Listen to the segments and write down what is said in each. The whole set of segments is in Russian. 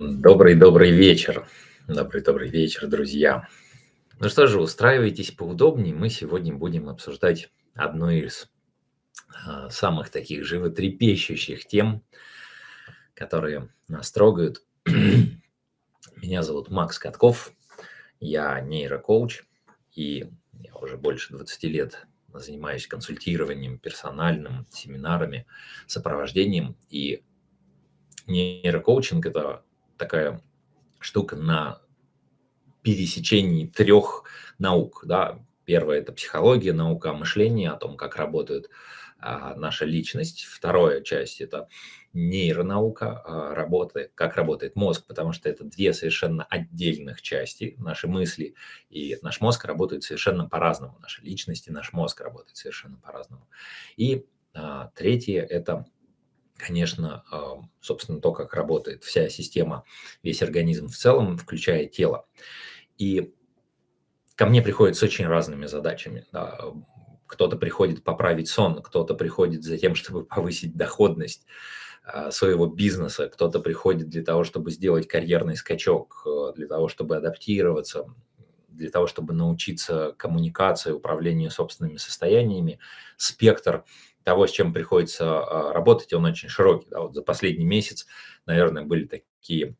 Добрый-добрый вечер. Добрый-добрый вечер, друзья. Ну что же, устраивайтесь поудобнее. Мы сегодня будем обсуждать одну из а, самых таких животрепещущих тем, которые нас трогают. Меня зовут Макс Катков, я нейрокоуч, и я уже больше 20 лет занимаюсь консультированием персональным, семинарами, сопровождением. И нейрокоучинг – это такая штука на пересечении трех наук. Да. Первое – это психология, наука о мышлении, о том, как работает а, наша личность. Вторая часть – это нейронаука а, работы, как работает мозг, потому что это две совершенно отдельных части. Наши мысли и наш мозг работают совершенно по-разному. Наша личность и наш мозг работают совершенно по-разному. И а, третье – это конечно, собственно, то, как работает вся система, весь организм в целом, включая тело. И ко мне приходят с очень разными задачами. Да. Кто-то приходит поправить сон, кто-то приходит за тем, чтобы повысить доходность а, своего бизнеса, кто-то приходит для того, чтобы сделать карьерный скачок, э, для того, чтобы адаптироваться, для того, чтобы научиться коммуникации, управлению собственными состояниями. Спектр того, с чем приходится а, работать, он очень широкий. Да, вот за последний месяц, наверное, были такие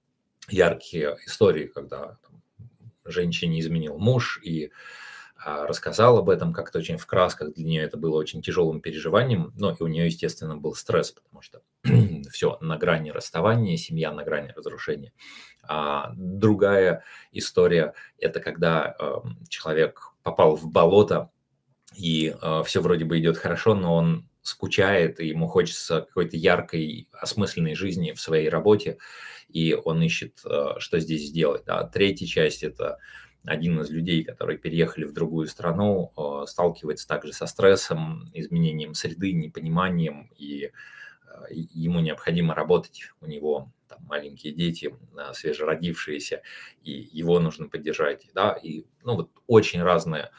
яркие истории, когда там, женщине изменил муж и а, рассказал об этом как-то очень в красках. Для нее это было очень тяжелым переживанием. Но и у нее, естественно, был стресс, потому что все на грани расставания, семья на грани разрушения. А другая история – это когда э, человек попал в болото, и э, все вроде бы идет хорошо, но он скучает, и ему хочется какой-то яркой, осмысленной жизни в своей работе, и он ищет, э, что здесь сделать. Да. Третья часть – это один из людей, которые переехали в другую страну, э, сталкивается также со стрессом, изменением среды, непониманием, и э, ему необходимо работать, у него там, маленькие дети, свежеродившиеся, и его нужно поддержать. Да, и ну, вот очень разные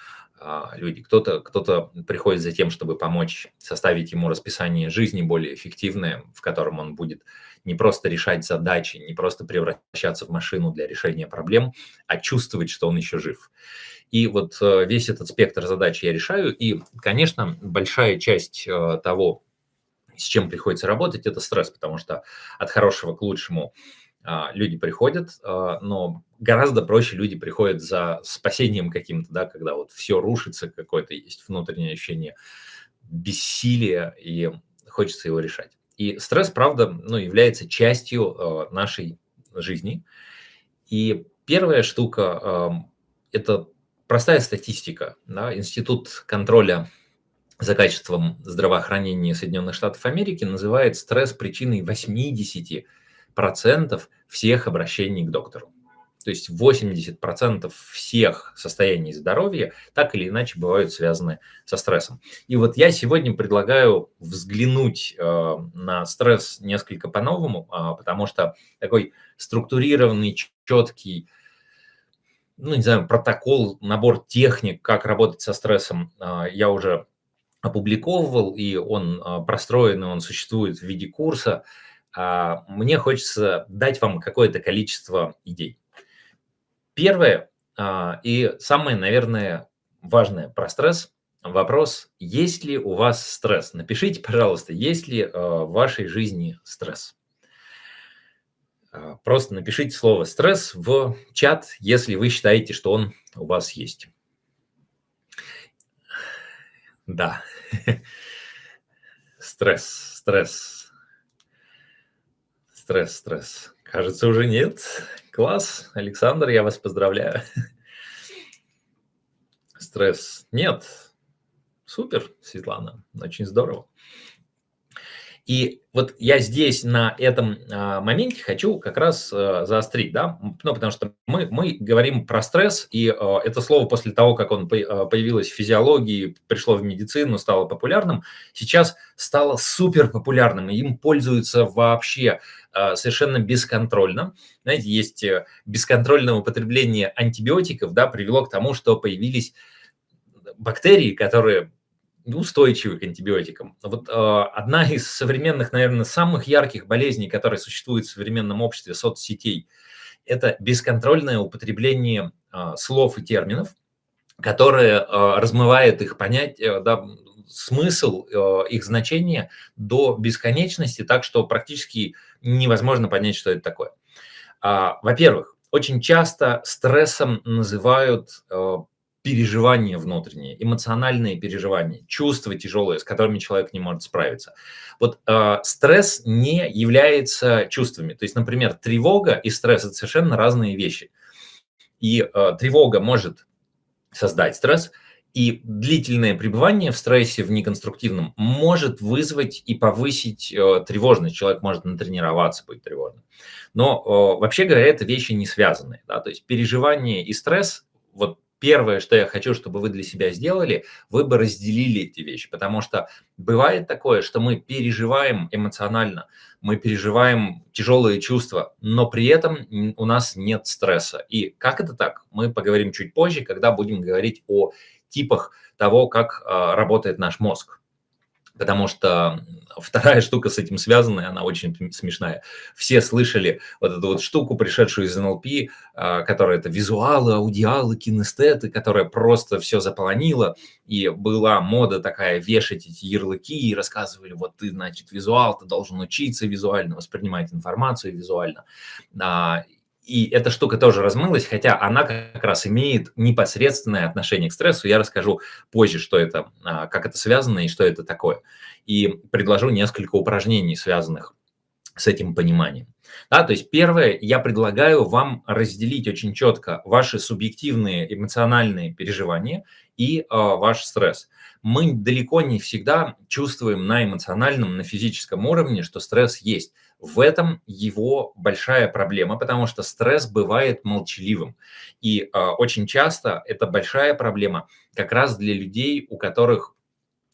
люди. Кто-то кто, -то, приходит за тем, чтобы помочь составить ему расписание жизни более эффективное, в котором он будет не просто решать задачи, не просто превращаться в машину для решения проблем, а чувствовать, что он еще жив. И вот э, весь этот спектр задач я решаю. И, конечно, большая часть э, того, с чем приходится работать, это стресс, потому что от хорошего к лучшему а, люди приходят, а, но гораздо проще люди приходят за спасением каким-то, да, когда вот все рушится, какое-то есть внутреннее ощущение бессилия, и хочется его решать. И стресс, правда, ну, является частью а, нашей жизни. И первая штука – это простая статистика. Да? Институт контроля за качеством здравоохранения Соединенных Штатов Америки называет стресс причиной 80 процентов всех обращений к доктору. То есть 80% всех состояний здоровья так или иначе бывают связаны со стрессом. И вот я сегодня предлагаю взглянуть э, на стресс несколько по-новому, э, потому что такой структурированный, четкий, ну, не знаю, протокол, набор техник, как работать со стрессом, э, я уже опубликовывал, и он э, простроен, он существует в виде курса. Мне хочется дать вам какое-то количество идей. Первое а, и самое, наверное, важное про стресс – вопрос, есть ли у вас стресс. Напишите, пожалуйста, есть ли а, в вашей жизни стресс. Просто напишите слово «стресс» в чат, если вы считаете, что он у вас есть. Да, стресс, стресс, Стресс, стресс. Кажется, уже нет. Класс. Александр, я вас поздравляю. Стресс. Нет. Супер, Светлана. Очень здорово. И вот я здесь на этом а, моменте хочу как раз а, заострить, да, ну, потому что мы, мы говорим про стресс, и а, это слово после того, как он появилось в физиологии, пришло в медицину, стало популярным, сейчас стало супер популярным, и им пользуются вообще совершенно бесконтрольно. Знаете, есть э, бесконтрольное употребление антибиотиков, да, привело к тому, что появились бактерии, которые устойчивы к антибиотикам. Вот э, одна из современных, наверное, самых ярких болезней, которые существуют в современном обществе соцсетей, это бесконтрольное употребление э, слов и терминов, которое э, размывает их понятие, да, смысл, э, их значение до бесконечности, так что практически невозможно понять, что это такое. А, во-первых, очень часто стрессом называют э, переживания внутренние, эмоциональные переживания, чувства тяжелые, с которыми человек не может справиться. Вот э, стресс не является чувствами. То есть, например, тревога и стресс – это совершенно разные вещи. И э, тревога может создать стресс, и длительное пребывание в стрессе, в неконструктивном, может вызвать и повысить э, тревожность. Человек может натренироваться быть тревожным. Но э, вообще говоря, это вещи не связанные. Да? То есть переживание и стресс, вот первое, что я хочу, чтобы вы для себя сделали, вы бы разделили эти вещи, потому что бывает такое, что мы переживаем эмоционально, мы переживаем тяжелые чувства, но при этом у нас нет стресса. И как это так? Мы поговорим чуть позже, когда будем говорить о типах того, как а, работает наш мозг. Потому что вторая штука с этим связанная, она очень смешная. Все слышали вот эту вот штуку, пришедшую из НЛП, а, которая это визуалы, аудиалы, кинестеты, которая просто все заполонила. И была мода такая вешать эти ярлыки и рассказывали, вот ты, значит, визуал, ты должен учиться визуально, воспринимать информацию визуально. И эта штука тоже размылась, хотя она как раз имеет непосредственное отношение к стрессу. Я расскажу позже, что это, а, как это связано и что это такое. И предложу несколько упражнений, связанных с этим пониманием. Да, то есть первое, я предлагаю вам разделить очень четко ваши субъективные эмоциональные переживания и э, ваш стресс. Мы далеко не всегда чувствуем на эмоциональном, на физическом уровне, что стресс есть. В этом его большая проблема, потому что стресс бывает молчаливым. И э, очень часто это большая проблема как раз для людей, у которых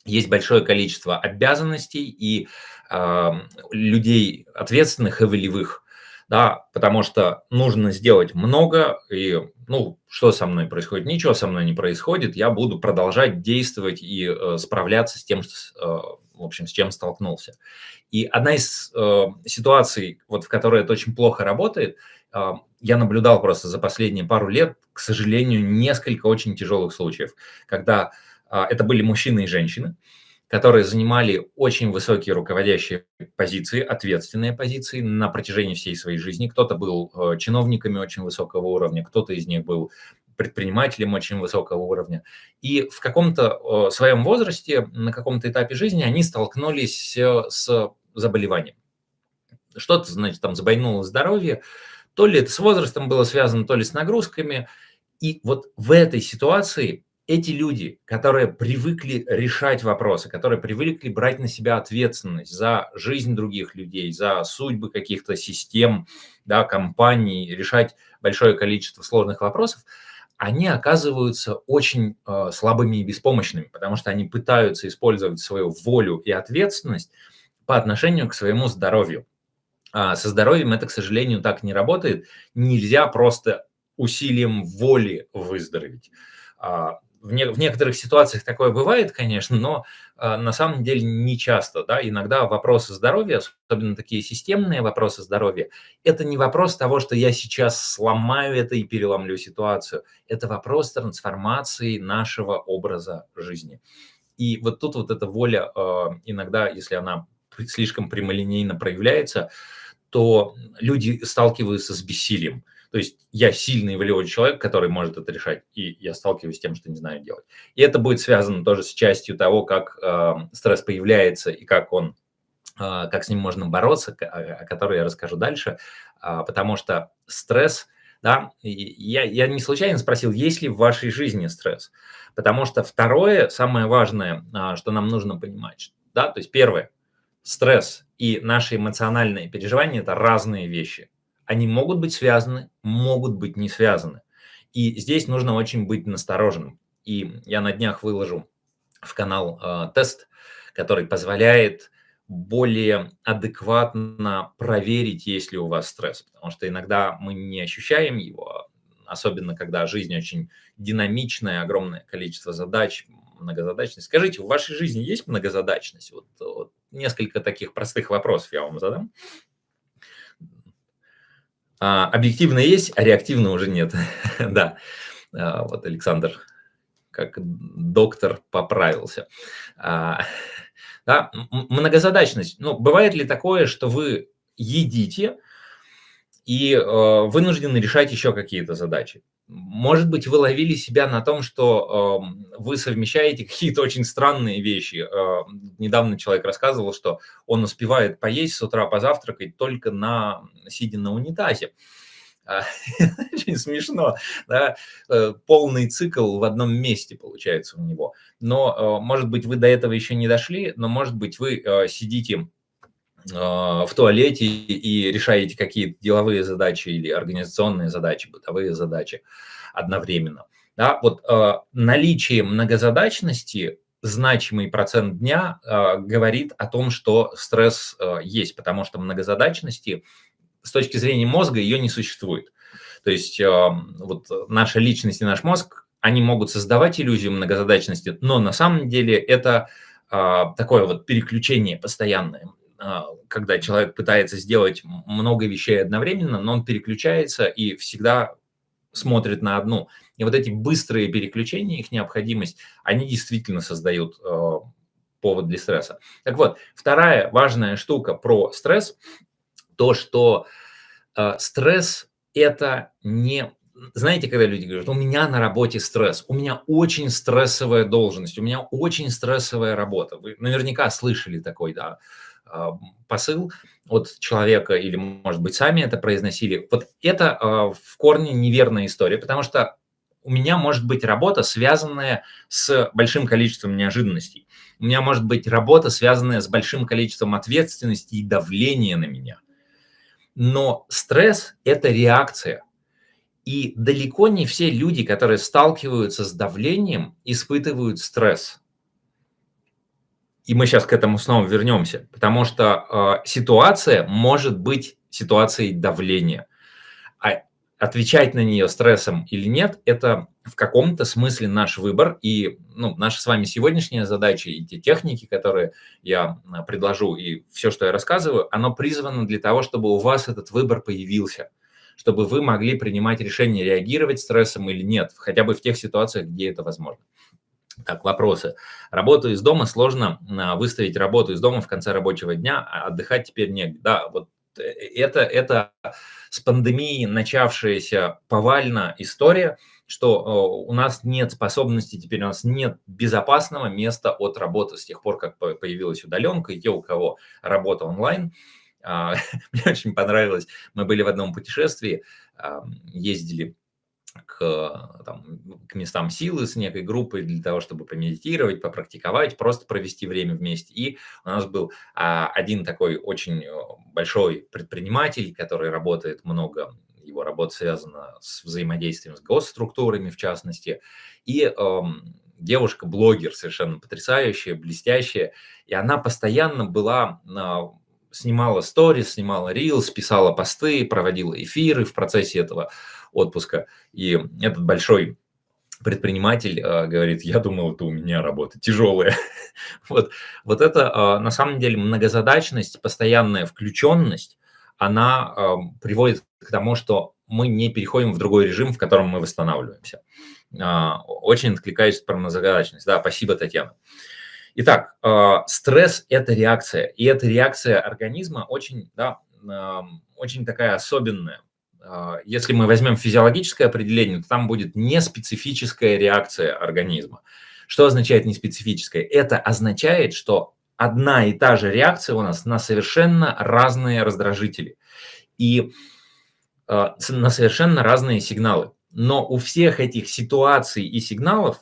есть большое количество обязанностей и э, людей ответственных и волевых, да, потому что нужно сделать много, и, ну, что со мной происходит? Ничего со мной не происходит, я буду продолжать действовать и э, справляться с тем, что, э, в общем, с чем столкнулся. И одна из э, ситуаций, вот в которой это очень плохо работает, э, я наблюдал просто за последние пару лет, к сожалению, несколько очень тяжелых случаев, когда э, это были мужчины и женщины, которые занимали очень высокие руководящие позиции, ответственные позиции на протяжении всей своей жизни. Кто-то был э, чиновниками очень высокого уровня, кто-то из них был предпринимателем очень высокого уровня. И в каком-то своем возрасте, на каком-то этапе жизни они столкнулись э, с заболеванием. Что-то, значит, там забойнуло здоровье, то ли это с возрастом было связано, то ли с нагрузками. И вот в этой ситуации эти люди, которые привыкли решать вопросы, которые привыкли брать на себя ответственность за жизнь других людей, за судьбы каких-то систем, да, компаний, решать большое количество сложных вопросов, они оказываются очень э, слабыми и беспомощными, потому что они пытаются использовать свою волю и ответственность по отношению к своему здоровью. А со здоровьем это, к сожалению, так не работает. Нельзя просто усилием воли выздороветь. А, в, не, в некоторых ситуациях такое бывает, конечно, но э, на самом деле не часто. Да? Иногда вопросы здоровья, особенно такие системные вопросы здоровья, это не вопрос того, что я сейчас сломаю это и переломлю ситуацию. Это вопрос трансформации нашего образа жизни. И вот тут вот эта воля э, иногда, если она слишком прямолинейно проявляется, то люди сталкиваются с бессилием. То есть я сильный волевой человек, который может это решать, и я сталкиваюсь с тем, что не знаю делать. И это будет связано тоже с частью того, как э, стресс появляется и как он, э, как с ним можно бороться, о, о которой я расскажу дальше, э, потому что стресс, да, я, я не случайно спросил, есть ли в вашей жизни стресс, потому что второе, самое важное, э, что нам нужно понимать, да, то есть первое, стресс и наши эмоциональные переживания – это разные вещи они могут быть связаны, могут быть не связаны. И здесь нужно очень быть настороженным. И я на днях выложу в канал э, тест, который позволяет более адекватно проверить, есть ли у вас стресс. Потому что иногда мы не ощущаем его, особенно когда жизнь очень динамичная, огромное количество задач, многозадачность. Скажите, в вашей жизни есть многозадачность? Вот, вот несколько таких простых вопросов я вам задам. А, объективно есть, а реактивно уже нет. да, а, вот Александр, как доктор, поправился. А, да, многозадачность. Ну, бывает ли такое, что вы едите и э, вынуждены решать еще какие-то задачи? Может быть, вы ловили себя на том, что э, вы совмещаете какие-то очень странные вещи. Э, недавно человек рассказывал, что он успевает поесть с утра, позавтракать только на сидя на унитазе. А, очень смешно, да? Э, полный цикл в одном месте получается у него. Но, э, может быть, вы до этого еще не дошли, но, может быть, вы э, сидите в туалете и решаете какие-то деловые задачи или организационные задачи, бытовые задачи одновременно. Да, вот э, наличие многозадачности, значимый процент дня э, говорит о том, что стресс э, есть, потому что многозадачности с точки зрения мозга ее не существует. То есть э, вот наша личность и наш мозг, они могут создавать иллюзию многозадачности, но на самом деле это э, такое вот переключение постоянное. А, когда человек пытается сделать много вещей одновременно, но он переключается и всегда смотрит на одну. И вот эти быстрые переключения, их необходимость, они действительно создают э, повод для стресса. Так вот, вторая важная штука про стресс, то, что э, стресс – это не знаете, когда люди говорят, у меня на работе стресс, у меня очень стрессовая должность, у меня очень стрессовая работа. Вы наверняка слышали такой, да, а, посыл от человека, или, может быть, сами это произносили. Вот это а, в корне неверная история, потому что у меня может быть работа, связанная с большим количеством неожиданностей. У меня может быть работа, связанная с большим количеством ответственности и давления на меня. Но стресс – это реакция. И далеко не все люди, которые сталкиваются с давлением, испытывают стресс. И мы сейчас к этому снова вернемся, потому что э, ситуация может быть ситуацией давления. А отвечать на нее стрессом или нет, это в каком-то смысле наш выбор. И ну, наша с вами сегодняшняя задача и те техники, которые я а, предложу, и все, что я рассказываю, оно призвано для того, чтобы у вас этот выбор появился чтобы вы могли принимать решение, реагировать стрессом или нет, хотя бы в тех ситуациях, где это возможно. Так, вопросы. Работу из дома сложно а, выставить работу из дома в конце рабочего дня, а отдыхать теперь негде. Да, вот э, это, это с пандемией начавшаяся повально история, что у нас нет способности, теперь у нас нет безопасного места от работы с тех пор, как появилась удаленка, и те, у кого работа онлайн. А, мне очень понравилось, мы были в одном путешествии, ездили к, там, к местам силы с некой группой для того, чтобы помедитировать, попрактиковать, просто провести время вместе. И у нас был а, один такой очень э, большой предприниматель, который работает много, его работа связана с взаимодействием с госструктурами, в частности, и э, девушка-блогер совершенно потрясающая, блестящая, и она постоянно была снимала сторис, снимала рилс, писала посты, проводила эфиры в процессе этого отпуска. И этот большой предприниматель э, говорит, я думал, это у меня работа тяжелая. вот, вот это э, на самом деле многозадачность, постоянная включенность, она э, приводит к тому, что мы не переходим в другой режим, в котором мы восстанавливаемся. Э, очень откликаюсь про многозадачность. Да, спасибо, Татьяна. Итак, э, стресс – это реакция, и эта реакция организма очень, да, э, очень такая особенная. А, если мы возьмем физиологическое определение, то там будет неспецифическая реакция организма. Что означает неспецифическая? Это означает, что одна и та же реакция у нас на совершенно разные раздражители и э, на совершенно разные сигналы. Но у всех этих ситуаций и сигналов,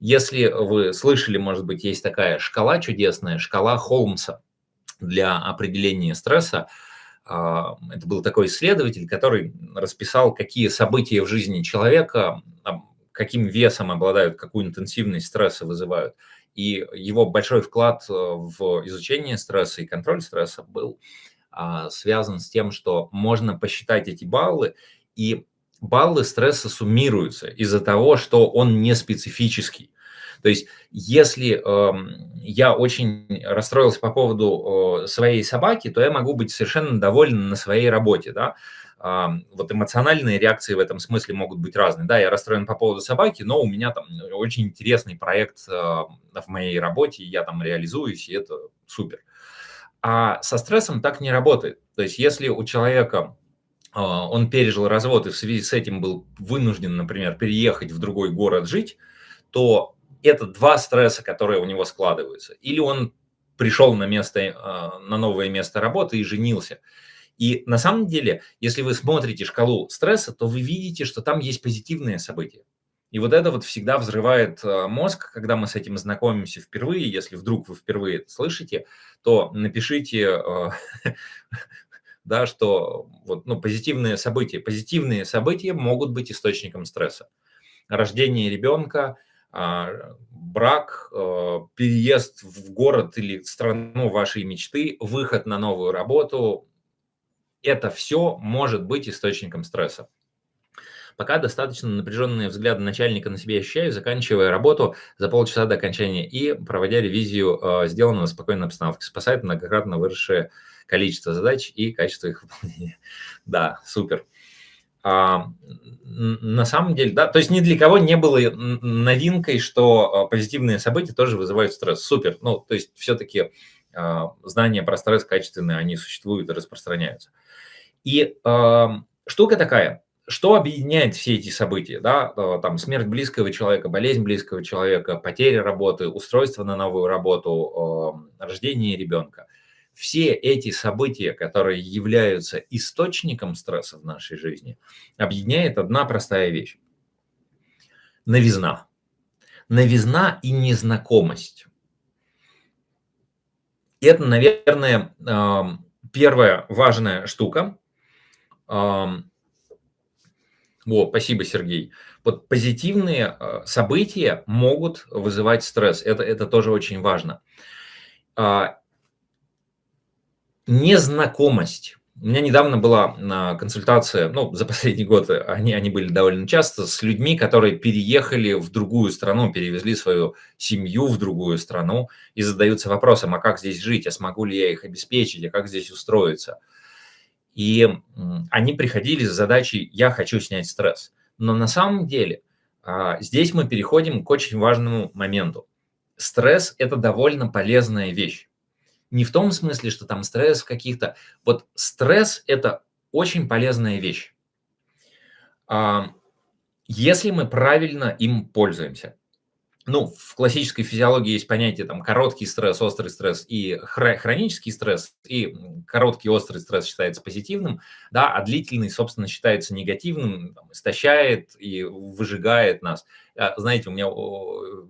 если вы слышали, может быть, есть такая шкала чудесная, шкала Холмса для определения стресса, а, это был такой исследователь, который расписал, какие события в жизни человека, каким весом обладают, какую интенсивность стресса вызывают. И его большой вклад э, в изучение стресса и контроль стресса был а, связан с тем, что можно посчитать эти баллы и баллы стресса суммируются из-за того, что он не специфический. То есть, если э, я очень расстроился по поводу э, своей собаки, то я могу быть совершенно доволен на своей работе, да. Э, вот эмоциональные реакции в этом смысле могут быть разные. Да, я расстроен по поводу собаки, но у меня там очень интересный проект э, в моей работе, я там реализуюсь, и это супер. А со стрессом так не работает. То есть, если у человека а, он пережил развод и в связи с этим был вынужден, например, переехать в другой город жить, то это два стресса, которые у него складываются. Или он пришел на, место, а, на новое место работы и женился. И на самом деле, если вы смотрите шкалу стресса, то вы видите, что там есть позитивные события. И вот это вот всегда взрывает а, мозг, когда мы с этим знакомимся впервые. Если вдруг вы впервые это слышите, то напишите да, что вот, ну, позитивные события. Позитивные события могут быть источником стресса. Рождение ребенка, брак, а, переезд в город или страну вашей мечты, выход на новую работу. Это все может быть источником стресса. Пока достаточно напряженные взгляды начальника на себя ощущаю, заканчивая работу за полчаса до окончания и проводя ревизию э, сделанного в спокойной обстановке. Спасает многократно выросшее количество задач и качество их выполнения. Да, супер. А, на самом деле, да, то есть ни для кого не было новинкой, что а, позитивные события тоже вызывают стресс. Супер. Ну, то есть все-таки а, знания про стресс качественные, они существуют и распространяются. И а, штука такая, что объединяет все эти события, да, э, там смерть близкого человека, болезнь близкого человека, потеря работы, устройство на новую работу, э, рождение ребенка. Все эти события, которые являются источником стресса в нашей жизни, объединяет одна простая вещь. Новизна. Новизна и незнакомость. Это, наверное, первая важная штука, во, спасибо, Сергей. Вот позитивные э, события могут вызывать стресс. Это, это тоже очень важно. А, незнакомость. У меня недавно была консультация, ну, за последний год они, они были довольно часто, с людьми, которые переехали в другую страну, перевезли свою семью в другую страну и задаются вопросом, а как здесь жить, а смогу ли я их обеспечить, а как здесь устроиться. И они приходили с задачей «я хочу снять стресс». Но на самом деле а, здесь мы переходим к очень важному моменту. Стресс – это довольно полезная вещь. Не в том смысле, что там стресс в каких-то... Вот стресс – это очень полезная вещь, а, если мы правильно им пользуемся. Ну, в классической физиологии есть понятие там короткий стресс, острый стресс и хронический стресс, и короткий острый стресс считается позитивным, да, а длительный, собственно, считается негативным, там, истощает и выжигает нас. А, знаете, у меня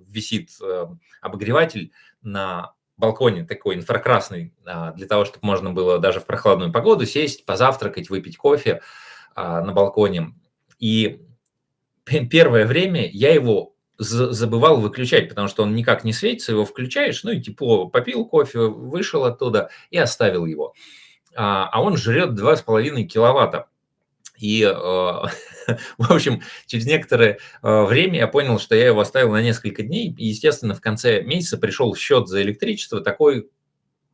висит э, обогреватель на балконе такой инфракрасный, а, для того, чтобы можно было даже в прохладную погоду сесть, позавтракать, выпить кофе а, на балконе. И первое время я его забывал выключать, потому что он никак не светится, его включаешь, ну и тепло, попил кофе, вышел оттуда и оставил его. А, а он жрет 2,5 киловатта. И, э, в общем, через некоторое э, время я понял, что я его оставил на несколько дней. И, естественно, в конце месяца пришел счет за электричество такой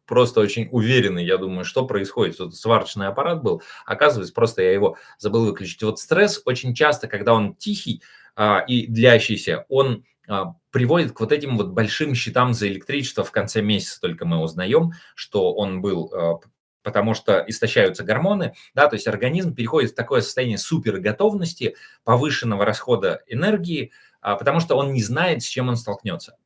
просто очень уверенный, я думаю, что происходит. Тут сварочный аппарат был, оказывается, просто я его забыл выключить. Вот стресс очень часто, когда он тихий, а, и длящийся, он а, приводит к вот этим вот большим счетам за электричество в конце месяца только мы узнаем, что он был, а, потому что истощаются гормоны, да, то есть организм переходит в такое состояние суперготовности, повышенного расхода энергии, потому что он не знает, с чем он столкнется.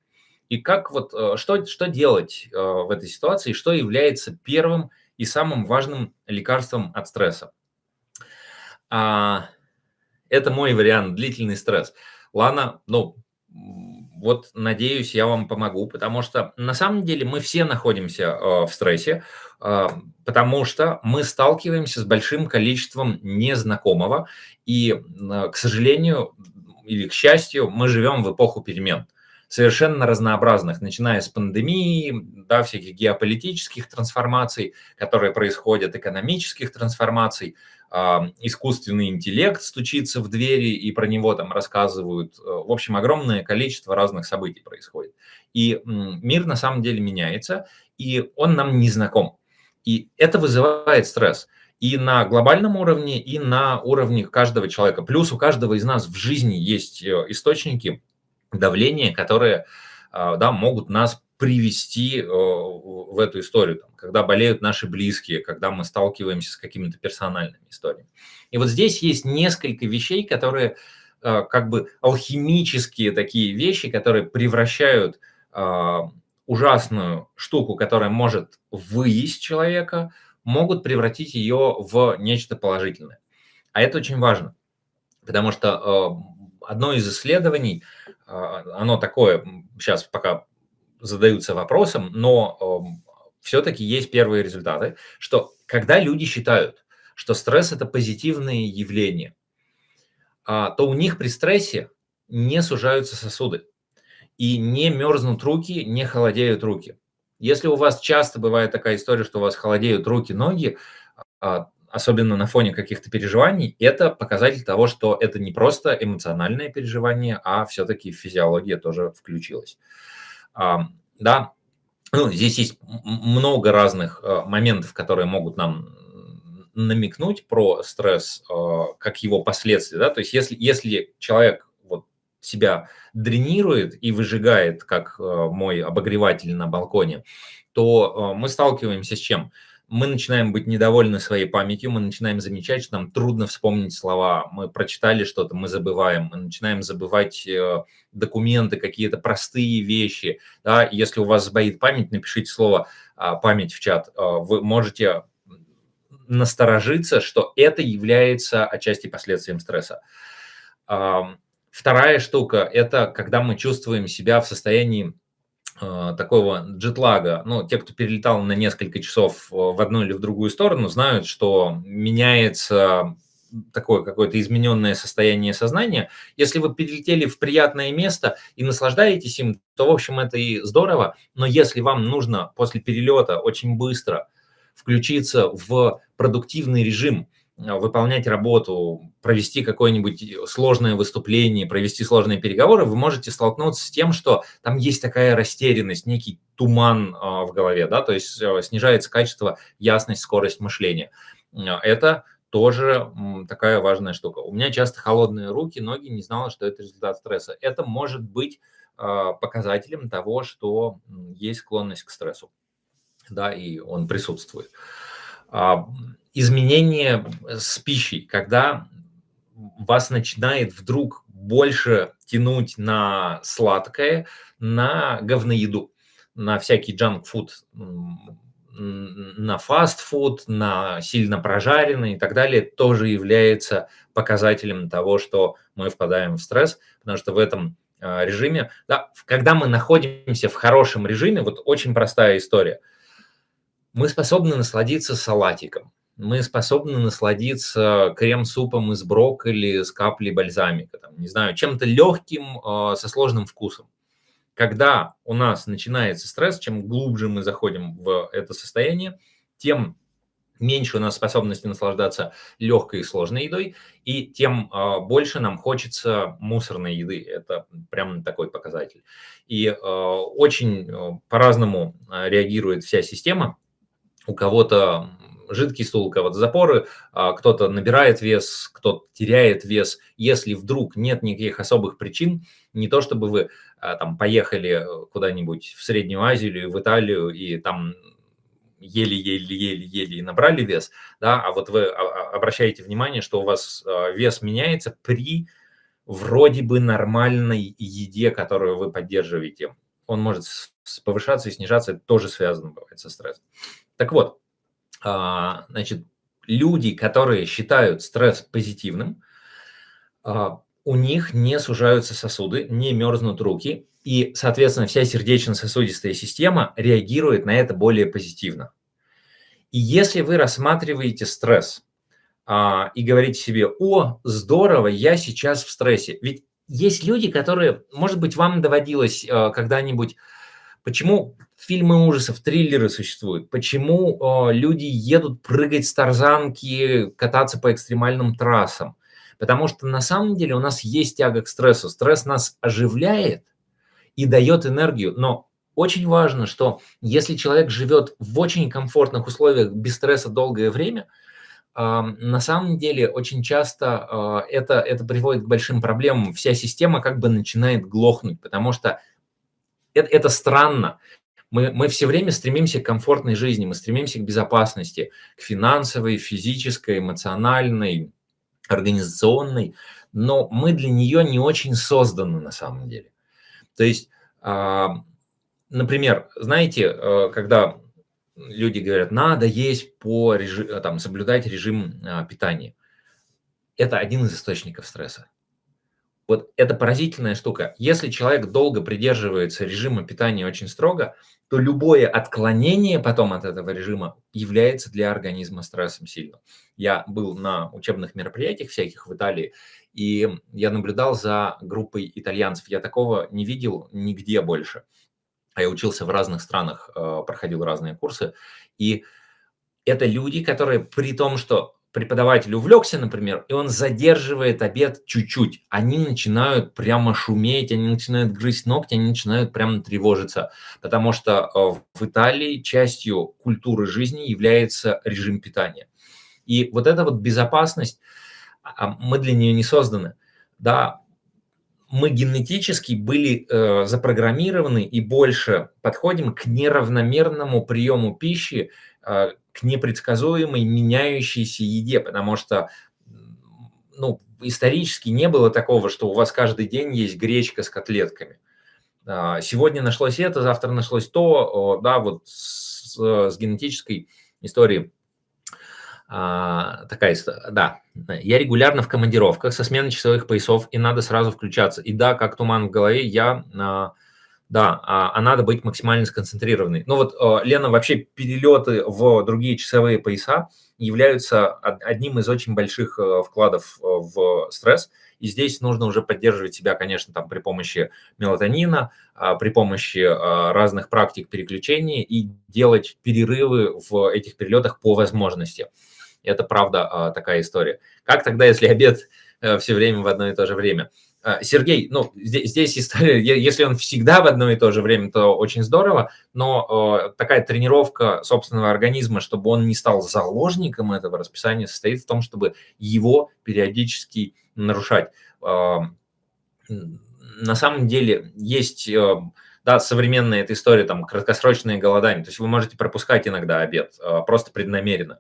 И как вот, что, что делать в этой ситуации, что является первым и самым важным лекарством от стресса? Это мой вариант, длительный стресс. Лана, ну, вот надеюсь, я вам помогу, потому что на самом деле мы все находимся э, в стрессе, э, потому что мы сталкиваемся с большим количеством незнакомого, и, э, к сожалению или к счастью, мы живем в эпоху перемен совершенно разнообразных, начиная с пандемии, да, всяких геополитических трансформаций, которые происходят, экономических трансформаций, искусственный интеллект стучится в двери и про него там рассказывают. Э, в общем, огромное количество разных событий происходит. И мир на самом деле меняется, и он нам не знаком. И это вызывает стресс и на глобальном уровне, и на уровне каждого человека. Плюс у каждого из нас в жизни есть э, источники давления, которые а, да, могут нас привести э, в эту историю, там, когда болеют наши близкие, когда мы сталкиваемся с какими-то персональными историями. И вот здесь есть несколько вещей, которые э, как бы алхимические такие вещи, которые превращают а, ужасную штуку, которая может выесть человека, могут превратить ее в нечто положительное. А это очень важно, потому что э, одно из исследований, э, оно такое, сейчас пока задаются вопросом, но э, все-таки есть первые результаты, что когда люди считают, что стресс – это позитивное явление, то у них при стрессе не сужаются сосуды и не мерзнут руки, не холодеют руки. Если у вас часто бывает такая история, что у вас холодеют руки, ноги, а, особенно на фоне каких-то переживаний, это показатель того, что это не просто эмоциональное переживание, а все-таки физиология тоже включилась. Да, ну, здесь есть много разных а, моментов, которые могут нам намекнуть про стресс, а, как его последствия. Да? То есть если, если человек себя дренирует и выжигает, как э, мой обогреватель на балконе, то э, мы сталкиваемся с чем? Мы начинаем быть недовольны своей памятью, мы начинаем замечать, что нам трудно вспомнить слова, мы прочитали что-то, мы забываем, мы начинаем забывать э, документы, какие-то простые вещи. Да? Если у вас сбоит память, напишите слово а, «память» в чат. Вы можете насторожиться, что это является отчасти последствием стресса. Вторая штука – это когда мы чувствуем себя в состоянии э, такого джетлага. Ну, те, кто перелетал на несколько часов э, в одну или в другую сторону, знают, что меняется такое какое-то измененное состояние сознания. Если вы перелетели в приятное место и наслаждаетесь им, то, в общем, это и здорово. Но если вам нужно после перелета очень быстро включиться в продуктивный режим – выполнять работу, провести какое-нибудь сложное выступление, провести сложные переговоры, вы можете столкнуться с тем, что там есть такая растерянность, некий туман а, в голове, да, то есть э, снижается качество, ясность, скорость мышления. А, это тоже такая важная штука. У меня часто холодные руки, ноги, не знала, что это результат стресса. Это может быть показателем того, что есть склонность к стрессу, да, и он присутствует изменение с пищей, когда вас начинает вдруг больше тянуть на сладкое, на говноеду, на всякий джанк-фуд, на фастфуд, на сильно прожаренный и так далее, тоже является показателем того, что мы впадаем в стресс, потому что в этом а, режиме, да, когда мы находимся в хорошем режиме, вот очень простая история, мы способны насладиться салатиком, мы способны насладиться крем-супом из брокколи с каплей бальзамика, там, не знаю, чем-то легким э, со сложным вкусом. Когда у нас начинается стресс, чем глубже мы заходим в это состояние, тем меньше у нас способности наслаждаться легкой и сложной едой, и тем э, больше нам хочется мусорной еды. Это прям такой показатель. И э, очень э, по-разному реагирует вся система. У кого-то жидкий стул, кого-то запоры, а, кто-то набирает вес, кто-то теряет вес. Если вдруг нет никаких особых причин, не то чтобы вы а, там поехали куда-нибудь в Среднюю Азию или в Италию и там еле-еле-еле-еле и набрали вес, да, а вот вы а, обращаете внимание, что у вас вес меняется при вроде бы нормальной еде, которую вы поддерживаете. Он может повышаться и снижаться, это тоже связано бывает со стрессом. Так вот, значит, люди, которые считают стресс позитивным, а, у них не сужаются сосуды, не мерзнут руки, и, соответственно, вся сердечно-сосудистая система реагирует на это более позитивно. И если вы рассматриваете стресс а, и говорите себе, о, здорово, я сейчас в стрессе. Ведь есть люди, которые, может быть, вам доводилось а, когда-нибудь Почему фильмы ужасов, триллеры существуют? Почему э, люди едут прыгать с тарзанки, кататься по экстремальным трассам? Потому что на самом деле у нас есть тяга к стрессу. Стресс нас оживляет и дает энергию. Но очень важно, что если человек живет в очень комфортных условиях без стресса долгое время, э, на самом деле очень часто э, это, это приводит к большим проблемам. Вся система как бы начинает глохнуть, потому что это, это странно. Мы, мы все время стремимся к комфортной жизни, мы стремимся к безопасности, к финансовой, физической, эмоциональной, организационной, но мы для нее не очень созданы на самом деле. То есть, а, например, знаете, э, когда люди говорят, надо есть по режиму, там, соблюдать режим а, питания, это один из источников стресса. Вот это поразительная штука. Если человек долго придерживается режима питания очень строго, то любое отклонение потом от этого режима является для организма стрессом сильным. Я был на учебных мероприятиях всяких в Италии, и я наблюдал за группой итальянцев. Я такого не видел нигде больше. А я учился в разных странах, э, проходил разные курсы. И это люди, которые при том, что преподаватель увлекся, например, и он задерживает обед чуть-чуть, они начинают прямо шуметь, они начинают грызть ногти, они начинают прямо тревожиться, потому что э, в Италии частью культуры жизни является режим питания. И вот эта вот безопасность, а, мы для нее не созданы. Да, мы генетически были э, запрограммированы и больше подходим к неравномерному приему пищи, э, к непредсказуемой меняющейся еде, потому что ну, исторически не было такого, что у вас каждый день есть гречка с котлетками. А, сегодня нашлось это, завтра нашлось то, да, вот с, с генетической историей а, такая, да, я регулярно в командировках со сменой часовых поясов, и надо сразу включаться. И да, как туман в голове, я а, да, а, а надо быть максимально сконцентрированной. Ну вот, э, Лена, вообще перелеты в другие часовые пояса являются одним из очень больших э, вкладов э, в стресс. И здесь нужно уже поддерживать себя, конечно, там при помощи мелатонина, а, при помощи разных практик переключения и делать перерывы в этих перелетах по возможности. Это правда такая история. Как тогда, если обед все время в одно и то же время? А, Сергей, ну, здесь, здесь история, если он всегда в одно и то же время, то очень здорово, но э, такая тренировка собственного организма, чтобы он не стал заложником этого расписания, состоит в том, чтобы его периодически нарушать. Э, на самом деле есть, э, да, современная эта история, там, краткосрочное голодание, то есть вы можете пропускать иногда обед, э, просто преднамеренно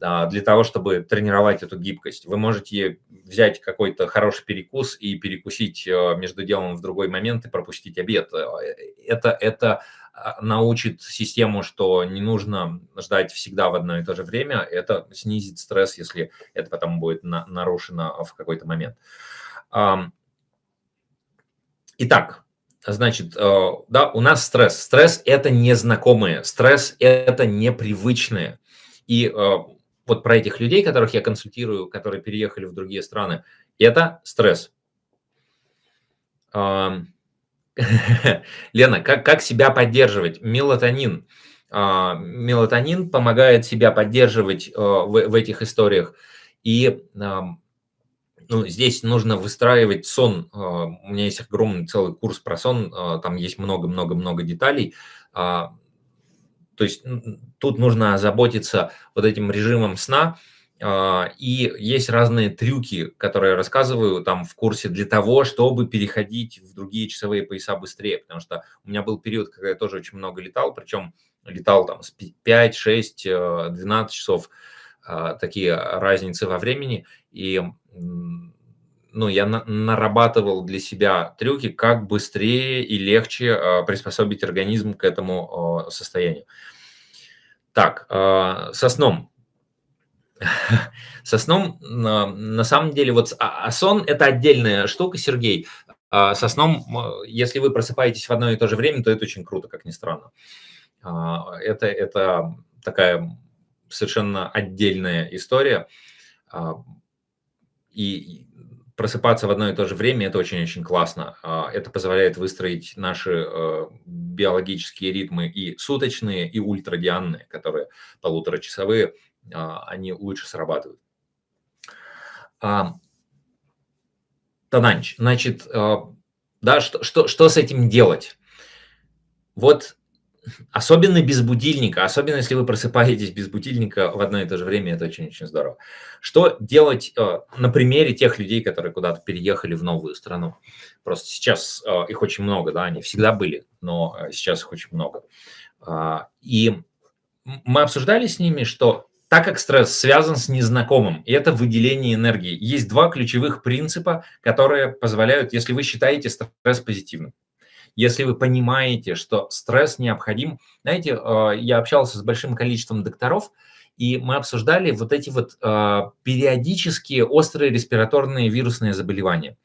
для того, чтобы тренировать эту гибкость. Вы можете взять какой-то хороший перекус и перекусить э, между делом в другой момент и пропустить обед. Э, это, это а, научит систему, что не нужно ждать всегда в одно и то же время. Это снизит стресс, если это потом будет на, нарушено в какой-то момент. Итак, значит, э, да, у нас стресс. Стресс – это незнакомое, стресс – это непривычное. И вот про этих людей, которых я консультирую, которые переехали в другие страны, это стресс. Лена, как, как себя поддерживать? Мелатонин. А, мелатонин помогает себя поддерживать э, в, в этих историях. И ну, здесь нужно выстраивать сон. А, у меня есть огромный целый курс про сон, а, там есть много-много-много деталей. То есть тут нужно заботиться вот этим режимом сна, а, и есть разные трюки, которые я рассказываю там в курсе для того, чтобы переходить в другие часовые пояса быстрее. Потому что у меня был период, когда я тоже очень много летал, причем летал там с 5, 6, 12 часов, а, такие разницы во времени. И ну, я на нарабатывал для себя трюки, как быстрее и легче а, приспособить организм к этому состоянию. Так, а, со сном. Со сном, на самом деле, вот а сон – это отдельная штука, Сергей. Со сном, если вы просыпаетесь в одно и то же время, то это очень круто, как ни странно. Это, это такая совершенно отдельная история. И просыпаться в одно и то же время, это очень-очень классно. А, это позволяет выстроить наши э, биологические ритмы и суточные, и ультрадианные, которые полуторачасовые, а, они лучше срабатывают. Тананч, значит, да, что, что, что с этим делать? Вот Особенно без будильника, особенно если вы просыпаетесь без будильника в одно и то же время, это очень-очень здорово. Что делать э, на примере тех людей, которые куда-то переехали в новую страну? Просто сейчас э, их очень много, да, они всегда были, но э, сейчас их очень много. А, и мы обсуждали с ними, что так как стресс связан с незнакомым, и это выделение энергии, есть два ключевых принципа, которые позволяют, если вы считаете стресс позитивным если вы понимаете, что стресс необходим. Знаете, а, я общался с большим количеством докторов, и мы обсуждали вот эти вот а, периодические острые респираторные вирусные заболевания.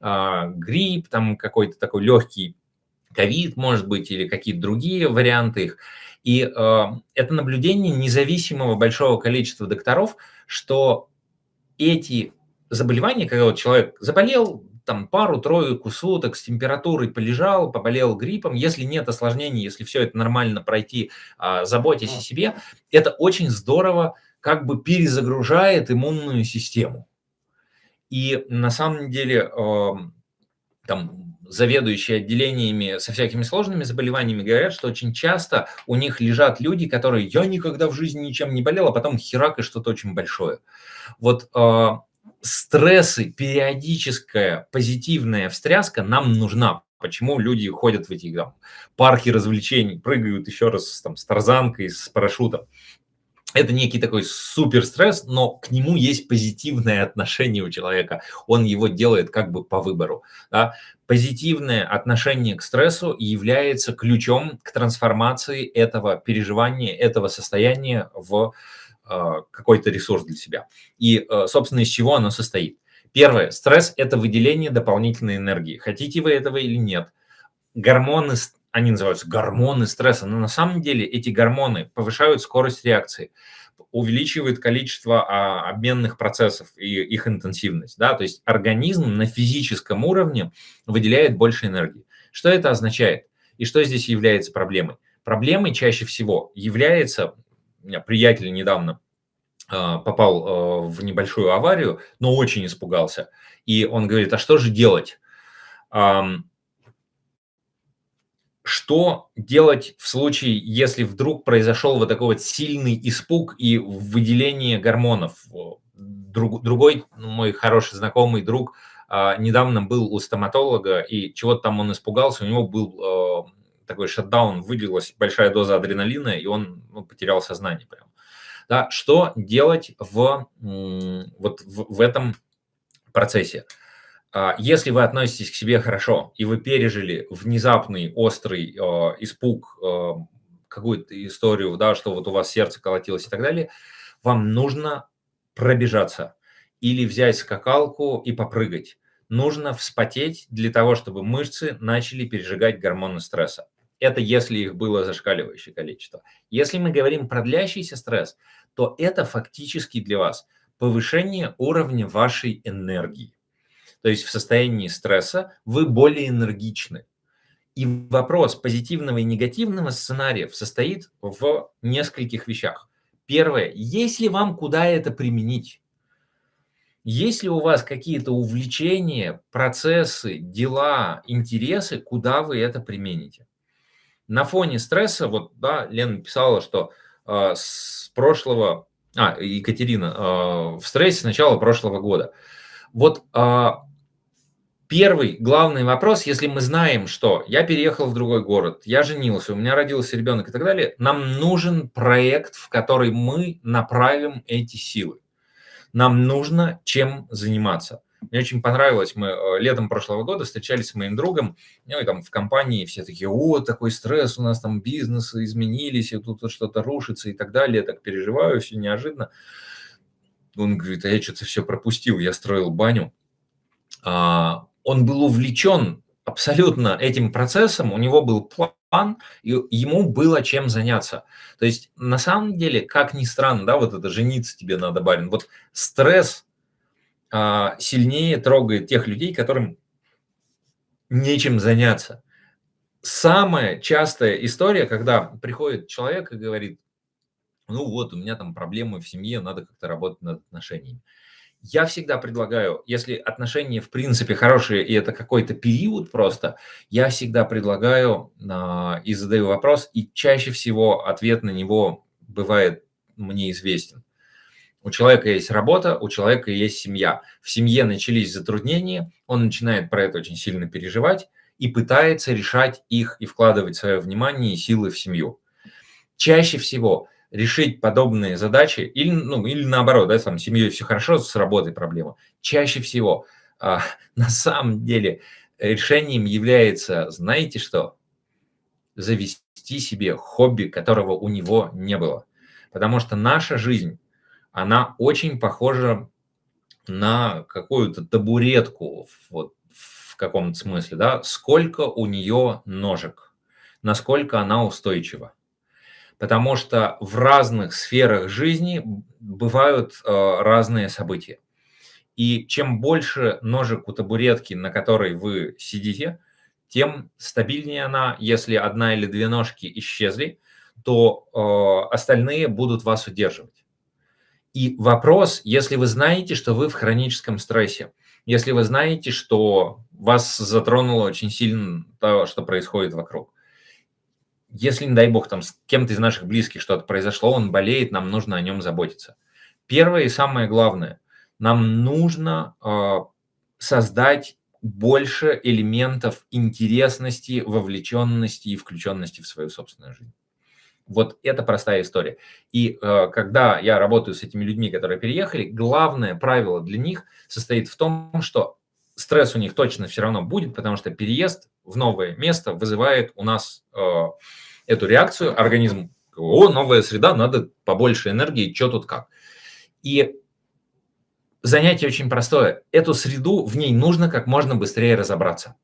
А, грипп, там какой-то такой легкий ковид, может быть, или какие-то другие варианты их. И это наблюдение независимого большого количества докторов, что эти заболевания, когда вот человек заболел, там пару-тройку суток с температурой полежал, поболел гриппом, если нет осложнений, если все это нормально пройти, а, заботьтесь о себе, это очень здорово как бы перезагружает иммунную систему. И на самом деле там заведующие отделениями со всякими сложными заболеваниями говорят, что очень часто у них лежат люди, которые «я никогда в жизни ничем не болел», а потом херак и что-то очень большое. Вот а, стрессы, периодическая позитивная встряска нам нужна. Почему люди ходят в эти там, парки развлечений, прыгают еще раз там, с тарзанкой, с парашютом. Это некий такой супер стресс, но к нему есть позитивное отношение у человека. Он его делает как бы по выбору. Да? Позитивное отношение к стрессу является ключом к трансформации этого переживания, этого состояния в какой-то ресурс для себя. И, а, собственно, из чего оно состоит? Первое. Стресс – это выделение дополнительной энергии. Хотите вы этого или нет. Гормоны, они называются гормоны стресса, но на самом деле эти гормоны повышают скорость реакции, увеличивают количество а, обменных процессов и их интенсивность. Да? То есть организм на физическом уровне выделяет больше энергии. Что это означает? И что здесь является проблемой? Проблемой чаще всего является у меня приятель недавно а, попал а, в небольшую аварию, но очень испугался. И он говорит, а что же делать? Что делать в случае, если вдруг произошел вот такой вот сильный испуг и выделение гормонов? Друг, другой мой хороший знакомый друг а, недавно был у стоматолога, и чего-то там он испугался, у него был такой шатдаун, выделилась большая доза адреналина, и он ну, потерял сознание прям. Да, что делать в, вот в, в этом процессе? А, если вы относитесь к себе хорошо, и вы пережили внезапный острый э, испуг, э, какую-то историю, да, что вот у вас сердце колотилось и так далее, вам нужно пробежаться или взять скакалку и попрыгать. Нужно вспотеть для того, чтобы мышцы начали пережигать гормоны стресса. Это если их было зашкаливающее количество. Если мы говорим про длящийся стресс, то это фактически для вас повышение уровня вашей энергии. То есть в состоянии стресса вы более энергичны. И вопрос позитивного и негативного сценариев состоит в нескольких вещах. Первое, если вам куда это применить? Есть ли у вас какие-то увлечения, процессы, дела, интересы, куда вы это примените? На фоне стресса, вот, да, Лена писала, что э, с прошлого, а, Екатерина, э, в стрессе с начала прошлого года. Вот э, первый главный вопрос, если мы знаем, что я переехал в другой город, я женился, у меня родился ребенок и так далее, нам нужен проект, в который мы направим эти силы. Нам нужно чем заниматься. Мне очень понравилось, мы э, летом прошлого года встречались с моим другом, ну и там в компании все такие, о, такой стресс, у нас там бизнесы изменились, и тут что-то рушится и так далее, я так переживаю, все неожиданно. Он говорит, а я что-то все пропустил, я строил баню. А, он был увлечен абсолютно этим процессом, у него был план, и ему было чем заняться. То есть на самом деле, как ни странно, да, вот это жениться тебе надо, барин, вот стресс сильнее трогает тех людей, которым нечем заняться. Самая частая история, когда приходит человек и говорит, ну вот, у меня там проблемы в семье, надо как-то работать над отношениями. Я всегда предлагаю, если отношения в принципе хорошие, и это какой-то период просто, я всегда предлагаю э, и задаю вопрос, и чаще всего ответ на него бывает мне известен. У человека есть работа, у человека есть семья. В семье начались затруднения, он начинает про это очень сильно переживать и пытается решать их и вкладывать свое внимание и силы в семью. Чаще всего решить подобные задачи, или, ну, или наоборот, да, там, с семьей все хорошо, с работой проблема, чаще всего а, на самом деле решением является, знаете что, завести себе хобби, которого у него не было. Потому что наша жизнь, она очень похожа на какую-то табуретку, вот в каком-то смысле, да, сколько у нее ножек, насколько она устойчива потому что в разных сферах жизни бывают э, разные события. И чем больше ножек у табуретки, на которой вы сидите, тем стабильнее она. Если одна или две ножки исчезли, то э, остальные будут вас удерживать. И вопрос, если вы знаете, что вы в хроническом стрессе, если вы знаете, что вас затронуло очень сильно то, что происходит вокруг, если, не дай бог, там с кем-то из наших близких что-то произошло, он болеет, нам нужно о нем заботиться. Первое и самое главное, нам нужно э, создать больше элементов интересности, вовлеченности и включенности в свою собственную жизнь. Вот это простая история. И э, когда я работаю с этими людьми, которые переехали, главное правило для них состоит в том, что стресс у них точно все равно будет, потому что переезд в новое место вызывает у нас э, эту реакцию. Организм, о, новая среда, надо побольше энергии, что тут как. И занятие очень простое. Эту среду, в ней нужно как можно быстрее разобраться.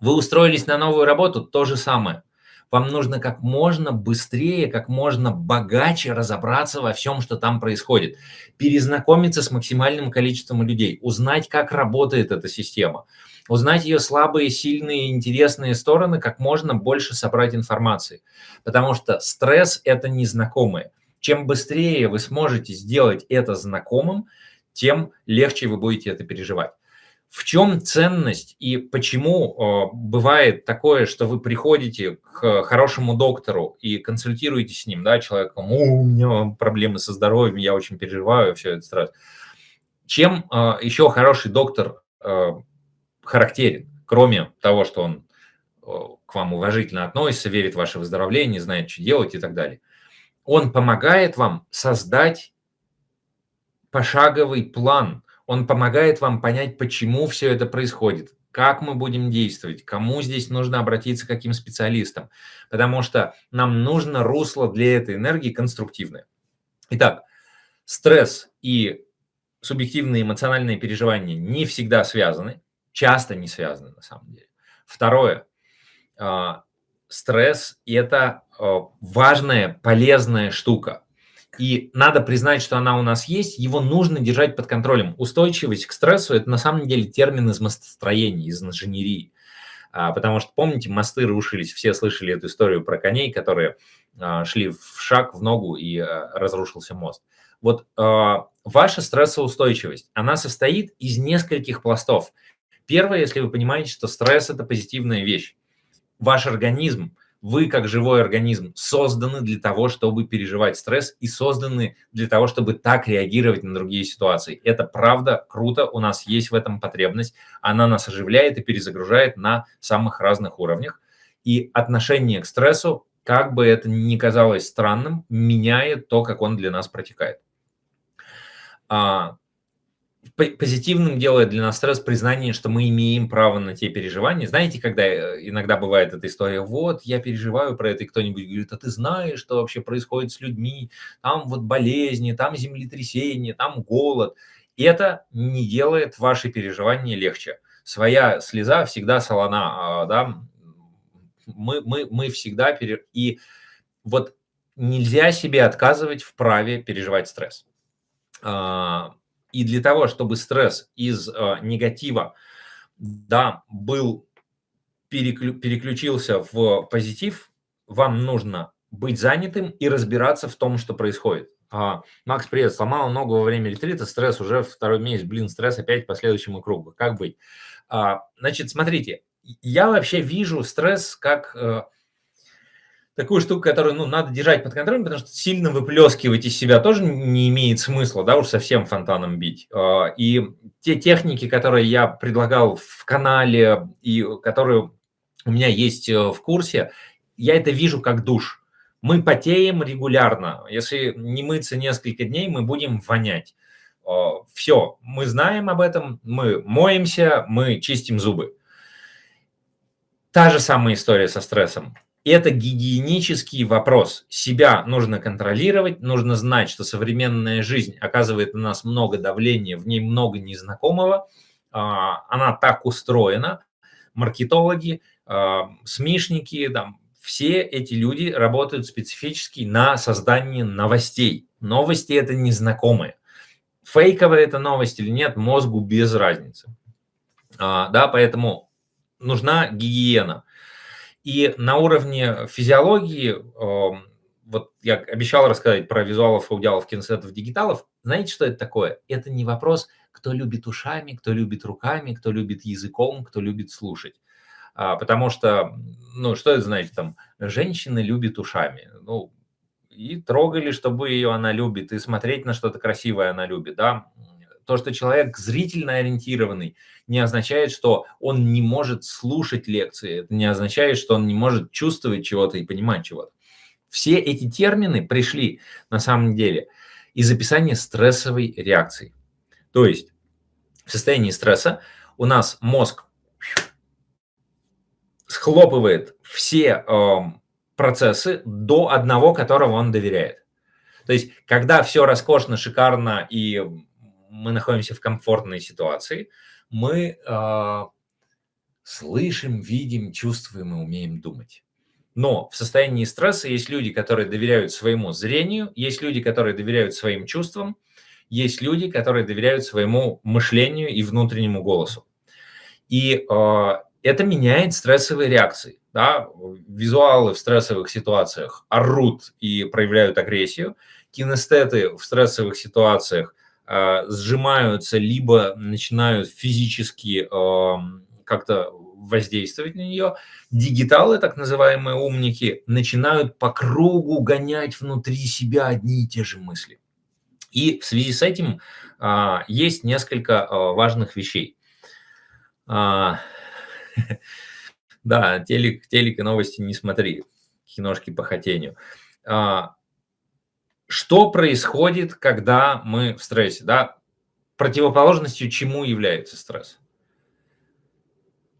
Вы устроились на новую работу, то же самое – вам нужно как можно быстрее, как можно богаче разобраться во всем, что там происходит. Перезнакомиться с максимальным количеством людей, узнать, как работает эта система, узнать ее слабые, сильные, интересные стороны, как можно больше собрать информации. Потому что стресс – это незнакомое. Чем быстрее вы сможете сделать это знакомым, тем легче вы будете это переживать. В чем ценность и почему э, бывает такое, что вы приходите к хорошему доктору и консультируете с ним, да, человеком, у меня проблемы со здоровьем, я очень переживаю, все это стресс. Чем э, еще хороший доктор э, характерен, кроме того, что он к вам уважительно относится, верит в ваше выздоровление, знает, что делать и так далее. Он помогает вам создать пошаговый план он помогает вам понять, почему все это происходит, как мы будем действовать, кому здесь нужно обратиться, каким специалистам. Потому что нам нужно русло для этой энергии конструктивное. Итак, стресс и субъективные эмоциональные переживания не всегда связаны, часто не связаны на самом деле. Второе. А, стресс – это а, важная, полезная штука. И надо признать, что она у нас есть, его нужно держать под контролем. Устойчивость к стрессу – это на самом деле термин из мостостроения, из инженерии. А, потому что, помните, мосты рушились, все слышали эту историю про коней, которые а, шли в шаг, в ногу, и а, разрушился мост. Вот ваша стрессоустойчивость, она состоит из нескольких пластов. Первое, если вы понимаете, что стресс – это позитивная вещь. Ваш организм – вы, как живой организм, созданы для того, чтобы переживать стресс и созданы для того, чтобы так реагировать на другие ситуации. Это правда круто, у нас есть в этом потребность, она нас оживляет и перезагружает на самых разных уровнях. И отношение к стрессу, как бы это ни казалось странным, меняет то, как он для нас протекает. А, позитивным делает для нас стресс признание, что мы имеем право на те переживания. Знаете, когда э, иногда бывает эта история, вот, я переживаю про это, и кто-нибудь говорит, а ты знаешь, что вообще происходит с людьми, там вот болезни, там землетрясения, там голод. И это не делает ваши переживания легче. Своя слеза всегда солона, а, да, мы, мы, мы всегда... Пере... И вот нельзя себе отказывать в праве переживать стресс а, И для того, чтобы стресс из э, негатива да, был переклю, переключился в позитив, вам нужно быть занятым и разбираться в том, что происходит. А, Макс, привет, сломал ногу во время ретрита, стресс уже второй месяц, блин, стресс опять по следующему кругу. Как быть? А, значит, смотрите, я вообще вижу стресс как э, такую штуку, которую ну, надо держать под контролем, потому что сильно выплескивать из себя тоже не имеет смысла, да, уж совсем фонтаном бить. А, и те техники, которые я предлагал в канале и которые у меня есть э, в курсе, я это вижу как душ. Мы потеем регулярно. Если не мыться несколько дней, мы будем вонять. А, Все, мы знаем об этом, мы моемся, мы чистим зубы. Та же самая история со стрессом это гигиенический вопрос. Себя нужно контролировать, нужно знать, что современная жизнь оказывает на нас много давления, в ней много незнакомого. А, она так устроена. Маркетологи, а, СМИшники, там, все эти люди работают специфически на создании новостей. Новости – это незнакомые. Фейковая это новость или нет, мозгу без разницы. А, да, поэтому нужна гигиена. И на уровне физиологии, эм, вот я обещал рассказать про визуалов, аудиалов, кинесетов, дигиталов. Знаете, что это такое? Это не вопрос, кто любит ушами, кто любит руками, кто любит языком, кто любит слушать. А, потому что, ну, что это значит там? Женщина любит ушами. Ну, и трогали, чтобы ее она любит, и смотреть на что-то красивое она любит, да то, что человек зрительно ориентированный, не означает, что он не может слушать лекции, это не означает, что он не может чувствовать чего-то и понимать чего-то. Все эти термины пришли на самом деле из описания стрессовой реакции. То есть в состоянии стресса у нас мозг схлопывает все э, процессы до одного, которого он доверяет. То есть, когда все роскошно, шикарно и мы находимся в комфортной ситуации, мы э, слышим, видим, чувствуем и умеем думать. Но в состоянии стресса есть люди, которые доверяют своему зрению, есть люди, которые доверяют своим чувствам, есть люди, которые доверяют своему мышлению и внутреннему голосу. И э, это меняет стрессовые реакции. Да? Визуалы в стрессовых ситуациях орут и проявляют агрессию. Кинестеты в стрессовых ситуациях сжимаются, либо начинают физически как-то воздействовать на нее. Дигиталы, так называемые умники, начинают по кругу гонять внутри себя одни и те же мысли. И в связи с этим а, есть несколько а, важных вещей. да, телек, телек и новости не смотри, киношки по хотению. Что происходит, когда мы в стрессе? Да? Противоположностью чему является стресс?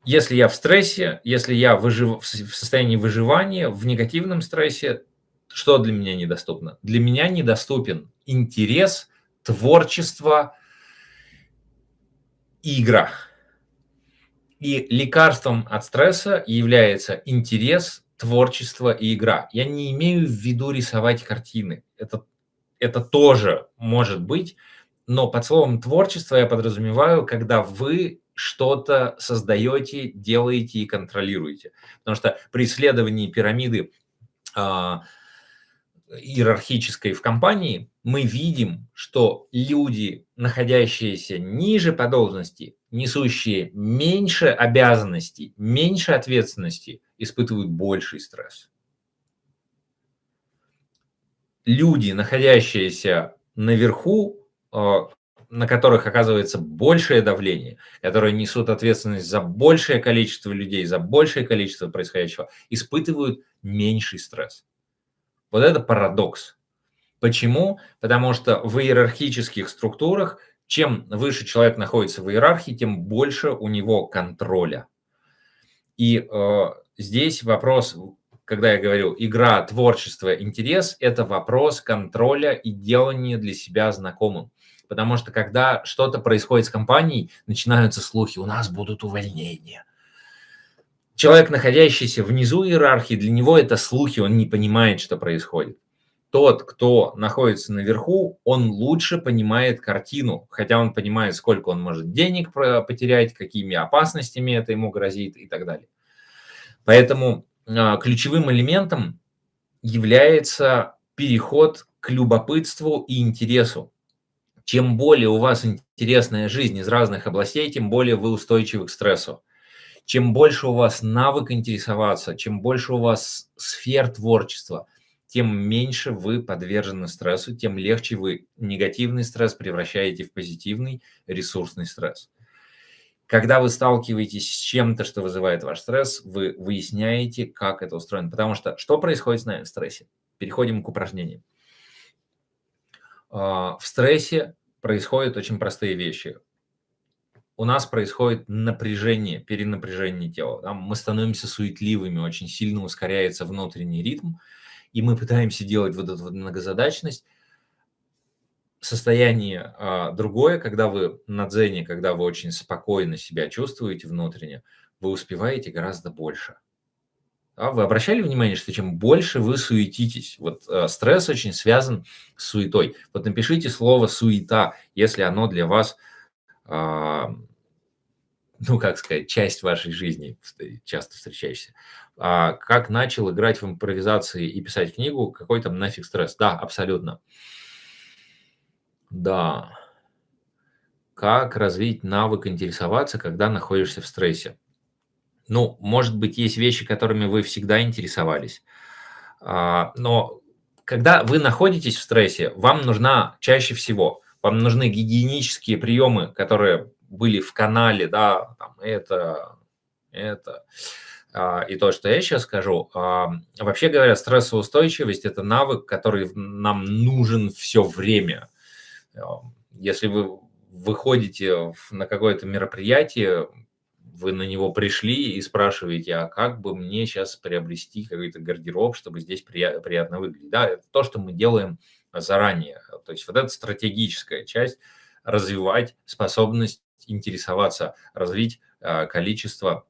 Если я в стрессе, если я выжив... в состоянии выживания, в негативном стрессе, что для меня недоступно? Для меня недоступен интерес, творчество игра. И лекарством от стресса является интерес, творчество и игра. Я не имею в виду рисовать картины. Это, это тоже может быть, но под словом творчество я подразумеваю, когда вы что-то создаете, делаете и контролируете. Потому что при исследовании пирамиды э, иерархической в компании мы видим, что люди, находящиеся ниже по должности, несущие меньше обязанностей, меньше ответственности, испытывают больший стресс. Люди, находящиеся наверху, а, на которых оказывается большее давление, которые несут ответственность за большее количество людей, за большее количество происходящего, испытывают меньший стресс. Вот это парадокс. Почему? Потому что в иерархических структурах, чем выше человек находится в иерархии, тем больше у него контроля. И э, здесь вопрос, когда я говорю игра, творчество, интерес, это вопрос контроля и делания для себя знакомым. Потому что когда что-то происходит с компанией, начинаются слухи, у нас будут увольнения. Человек, находящийся внизу иерархии, для него это слухи, он не понимает, что происходит. тот, кто находится наверху, он лучше понимает картину, хотя он понимает, сколько он может денег потерять, какими опасностями это ему грозит и так далее. Поэтому а, ключевым элементом является переход к любопытству и интересу. Чем более у вас интересная жизнь из разных областей, тем более вы устойчивы к стрессу. Чем больше у вас навык интересоваться, чем больше у вас сфер творчества, тем меньше вы подвержены стрессу, тем легче вы негативный стресс превращаете в позитивный ресурсный стресс. Когда вы сталкиваетесь с чем-то, что вызывает ваш стресс, вы выясняете, как это устроено. Потому что что происходит с нами в стрессе? Переходим к упражнениям. А, в стрессе происходят очень простые вещи у нас происходит напряжение, перенапряжение тела. Мы становимся суетливыми, очень сильно ускоряется внутренний ритм, и мы пытаемся делать вот эту многозадачность. Состояние а, другое, когда вы на дзене, когда вы очень спокойно себя чувствуете внутренне, вы успеваете гораздо больше. А вы обращали внимание, что чем больше вы суетитесь, вот э, стресс очень связан с суетой. Вот напишите слово «суета», если оно для вас а, ну, как сказать, часть вашей жизни, часто встречающаяся. А как начал играть в импровизации и писать книгу, какой там нафиг стресс? Да, абсолютно. Да. Как развить навык интересоваться, когда находишься в стрессе? Ну, может быть, есть вещи, которыми вы всегда интересовались. А, но когда вы находитесь в стрессе, вам нужна чаще всего – вам нужны гигиенические приемы, которые были в канале, да, там, это, это, а, и то, что я сейчас скажу. А, вообще говоря, стрессоустойчивость – это навык, который нам нужен все время. Если вы выходите на какое-то мероприятие, вы на него пришли и спрашиваете, а как бы мне сейчас приобрести какой-то гардероб, чтобы здесь приятно выглядеть. Да, то, что мы делаем заранее. То есть вот эта стратегическая часть – развивать способность интересоваться, развить а, количество.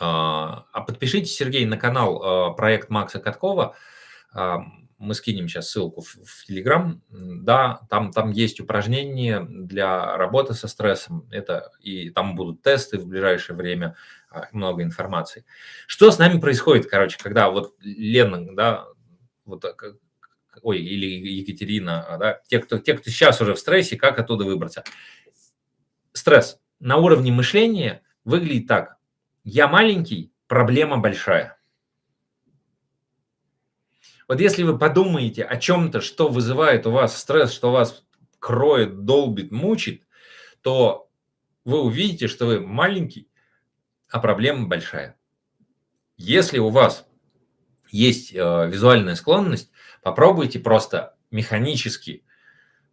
А, а подпишитесь, Сергей, на канал а, проект Макса Каткова. Мы скинем сейчас ссылку в, в Telegram. Да, там, там есть упражнения для работы со стрессом. Это, и там будут тесты в ближайшее время, много информации. Что с нами происходит, короче, когда вот Лена, да, вот ой, или Екатерина, да, те, кто, те, кто сейчас уже в стрессе, как оттуда выбраться. Стресс на уровне мышления выглядит так. Я маленький, проблема большая. Вот если вы подумаете о чем-то, что вызывает у вас стресс, что вас кроет, долбит, мучит, то вы увидите, что вы маленький, а проблема большая. Если у вас есть э, визуальная склонность, попробуйте просто механически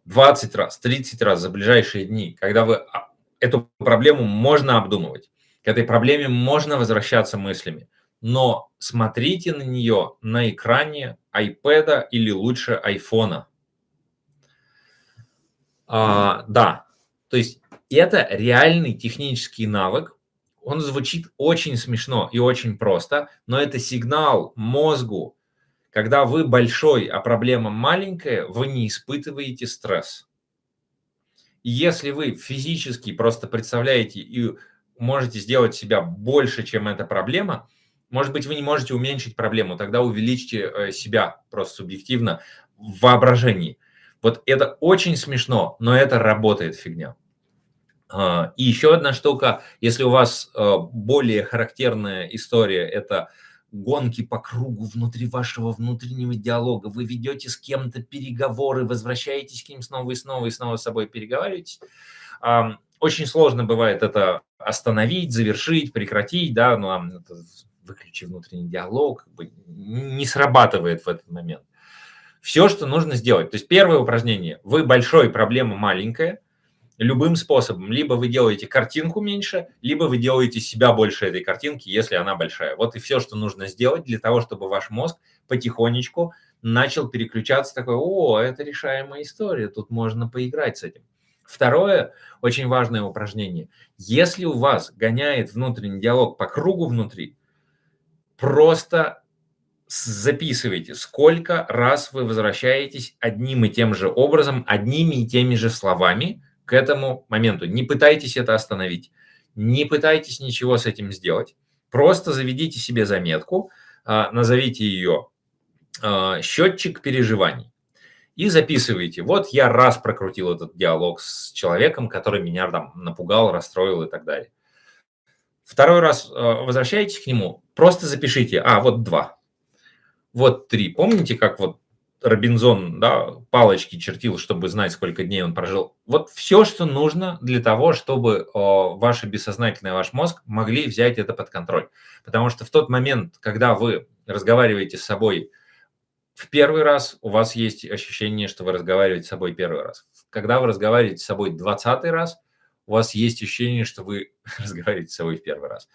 20 раз, 30 раз за ближайшие дни, когда вы а, эту проблему можно обдумывать, к этой проблеме можно возвращаться мыслями, но смотрите на нее на экране iPad или лучше iPhone. А, да, то есть это реальный технический навык, он звучит очень смешно и очень просто, но это сигнал мозгу, когда вы большой, а проблема маленькая, вы не испытываете стресс. И если вы физически просто представляете и можете сделать себя больше, чем эта проблема, может быть, вы не можете уменьшить проблему, тогда увеличьте э, себя просто субъективно в воображении. Вот это очень смешно, но это работает фигня. А, и еще одна штука, если у вас э, более характерная история, это гонки по кругу внутри вашего внутреннего диалога, вы ведете с кем-то переговоры, возвращаетесь к ним снова и снова и снова с собой переговариваетесь. Очень сложно бывает это остановить, завершить, прекратить, да, ну, выключи внутренний диалог, как бы не срабатывает в этот момент. Все, что нужно сделать. То есть первое упражнение. Вы большой, проблема маленькая – любым способом. Либо вы делаете картинку меньше, либо вы делаете себя больше этой картинки, если она большая. Вот и все, что нужно сделать для того, чтобы ваш мозг потихонечку начал переключаться такой, о, это решаемая история, тут можно поиграть с этим. Второе, очень важное упражнение. Если у вас гоняет внутренний диалог по кругу внутри, просто записывайте, сколько раз вы возвращаетесь одним и тем же образом, одними и теми же словами к этому моменту. Не пытайтесь это остановить, не пытайтесь ничего с этим сделать. Просто заведите себе заметку, а, назовите ее а, «счетчик переживаний» и записывайте. Вот я раз прокрутил этот диалог с человеком, который меня там напугал, расстроил и так далее. Второй раз а, возвращаетесь к нему, просто запишите, а, вот два, вот три. Помните, как вот Робинзон да, палочки чертил, чтобы знать, сколько дней он прожил. Вот все, что нужно для того, чтобы о, ваше бессознательное, ваш мозг могли взять это под контроль. Потому что в тот момент, когда вы разговариваете с собой в первый раз, у вас есть ощущение, что вы разговариваете с собой первый раз. Когда вы разговариваете с собой двадцатый раз, у вас есть ощущение, что вы разговариваете с собой в первый раз.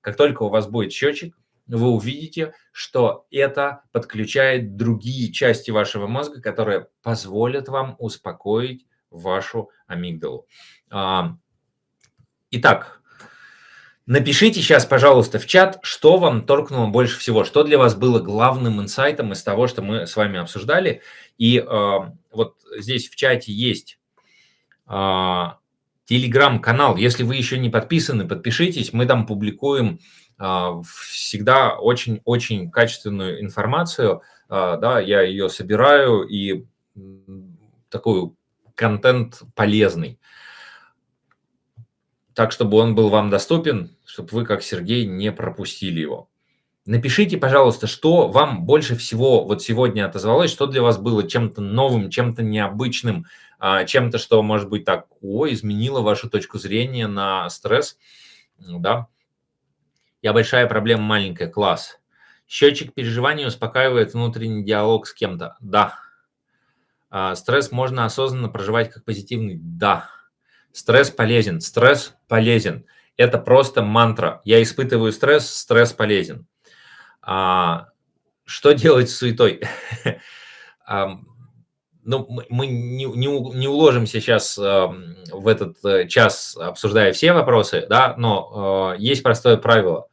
Как только у вас будет счетчик, вы увидите, что это подключает другие части вашего мозга, которые позволят вам успокоить вашу амигдалу. А, итак, напишите сейчас, пожалуйста, в чат, что вам торкнуло больше всего, что для вас было главным инсайтом из того, что мы с вами обсуждали. И а, вот здесь в чате есть а, телеграм-канал. Если вы еще не подписаны, подпишитесь. Мы там публикуем а, всегда очень-очень качественную информацию, а, да, я ее собираю и такой контент полезный. Так, чтобы он был вам доступен, чтобы вы, как Сергей, не пропустили его. Напишите, пожалуйста, что вам больше всего вот сегодня отозвалось, что для вас было чем-то новым, чем-то необычным, чем-то, что, может быть, так, ой, изменило вашу точку зрения на стресс, да, я большая проблема, маленькая, класс. Счетчик переживаний успокаивает внутренний диалог с кем-то. Да. А, стресс можно осознанно проживать как позитивный. Да. Стресс полезен. Стресс полезен. Это просто мантра. Я испытываю стресс, стресс полезен. А, что делать с суетой? ну, мы не, не, не уложимся сейчас э, в этот э, час, обсуждая все вопросы, да, но э, есть простое правило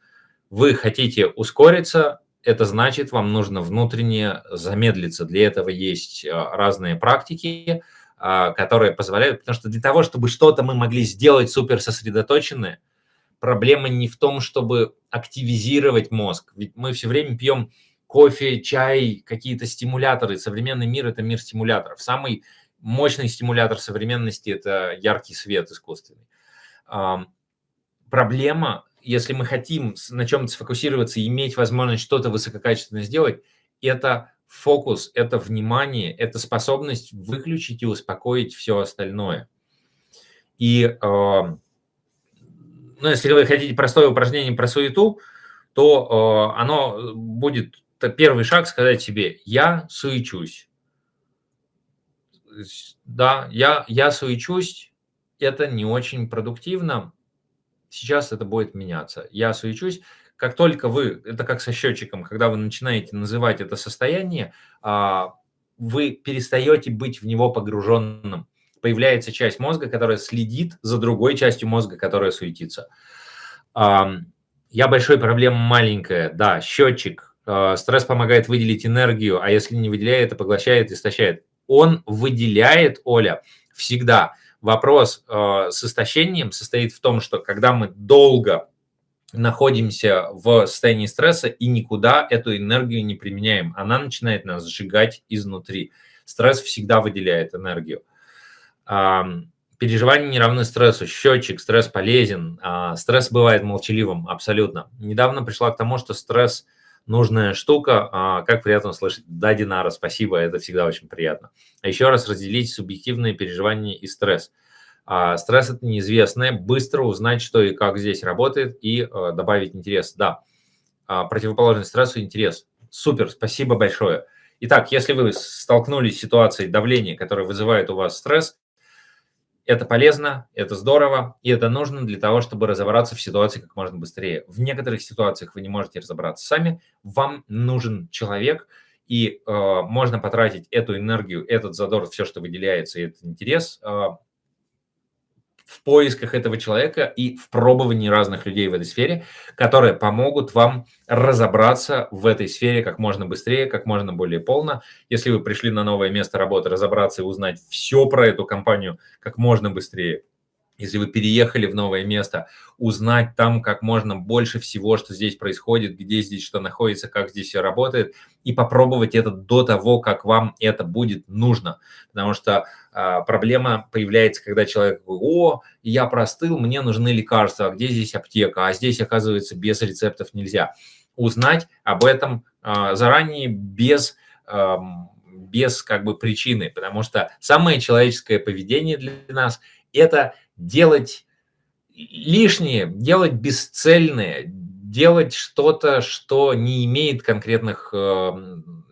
вы хотите ускориться, это значит, вам нужно внутренне замедлиться. Для этого есть а, разные практики, а, которые позволяют, потому что для того, чтобы что-то мы могли сделать супер сосредоточенное, проблема не в том, чтобы активизировать мозг. Ведь мы все время пьем кофе, чай, какие-то стимуляторы. Современный мир – это мир стимуляторов. Самый мощный стимулятор современности – это яркий свет искусственный. Проблема если мы хотим на чем-то сфокусироваться иметь возможность что-то высококачественно сделать, это фокус, это внимание, это способность выключить и успокоить все остальное. И ну, если вы хотите простое упражнение про суету, то э, оно будет первый шаг сказать себе «я суечусь». Да, я, я суечусь, это не очень продуктивно, сейчас это будет меняться. Я суечусь. Как только вы, это как со счетчиком, когда вы начинаете называть это состояние, а, вы перестаете быть в него погруженным. Появляется часть мозга, которая следит за другой частью мозга, которая суетится. Я большой проблема маленькая, да, счетчик. А, стресс помогает выделить энергию, а если не выделяет, то поглощает, истощает. Он выделяет, Оля, всегда Вопрос э, с истощением состоит в том, что когда мы долго находимся в состоянии стресса и никуда эту энергию не применяем, она начинает нас сжигать изнутри. Стресс всегда выделяет энергию. Переживания не равны стрессу. Счетчик, стресс полезен. А стресс бывает молчаливым, абсолютно. Недавно пришла к тому, что стресс – нужная штука. А, как приятно слышать. Да, Динара, спасибо, это всегда очень приятно. А еще раз разделить субъективные переживания и стресс. А, стресс – это неизвестное. Быстро узнать, что и как здесь работает, и а, добавить интерес. Да, а, противоположный стрессу – интерес. Супер, спасибо большое. Итак, если вы столкнулись с ситуацией давления, которое вызывает у вас стресс, это полезно, это здорово, и это нужно для того, чтобы разобраться в ситуации как можно быстрее. В некоторых ситуациях вы не можете разобраться сами, вам нужен человек, и э, можно потратить эту энергию, этот задор, все, что выделяется, и этот интерес э, в поисках этого человека и в пробовании разных людей в этой сфере, которые помогут вам разобраться в этой сфере как можно быстрее, как можно более полно. Если вы пришли на новое место работы, разобраться и узнать все про эту компанию как можно быстрее, если вы переехали в новое место, узнать там как можно больше всего, что здесь происходит, где здесь что находится, как здесь все работает, и попробовать это до того, как вам это будет нужно. Потому что проблема появляется, когда человек говорит, о, я простыл, мне нужны лекарства, а где здесь аптека, а здесь, оказывается, без рецептов нельзя. Узнать об этом а, заранее без... А, без как бы причины, потому что самое человеческое поведение для нас – это делать лишнее, делать бесцельное, делать что-то, что не имеет конкретных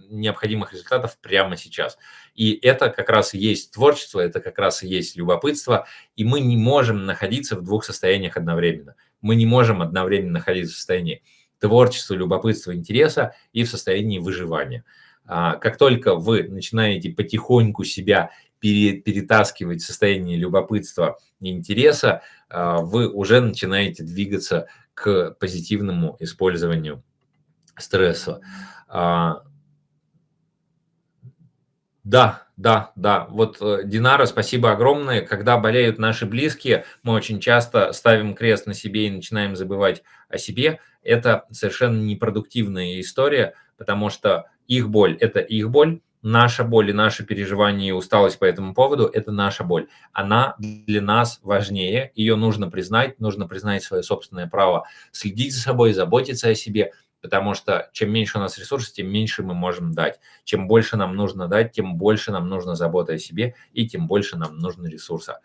необходимых результатов прямо сейчас. И это как раз и есть творчество, это как раз и есть любопытство, и мы не можем находиться в двух состояниях одновременно. Мы не можем одновременно находиться в состоянии творчества, любопытства, интереса и в состоянии выживания. А, как только вы начинаете потихоньку себя перетаскивать состояние любопытства и интереса, а, вы уже начинаете двигаться к позитивному использованию стресса. Да, да, да. Вот, э, Динара, спасибо огромное. Когда болеют наши близкие, мы очень часто ставим крест на себе и начинаем забывать о себе. Это совершенно непродуктивная история, потому что их боль – это их боль, наша боль и наши переживания и усталость по этому поводу – это наша боль. Она для нас важнее, ее нужно признать, нужно признать свое собственное право следить за собой, заботиться о себе, потому что чем меньше у нас ресурсов, тем меньше мы можем дать. Чем больше нам нужно дать, тем больше нам нужно заботы о себе, и тем больше нам нужно ресурса.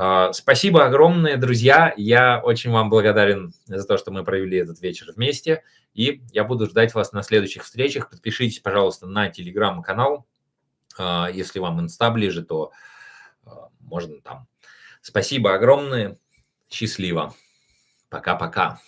А, спасибо огромное, друзья. Я очень вам благодарен за то, что мы провели этот вечер вместе. И я буду ждать вас на следующих встречах. Подпишитесь, пожалуйста, на телеграм-канал. А, если вам инста ближе, то а, можно там. Спасибо огромное. Счастливо. Пока-пока.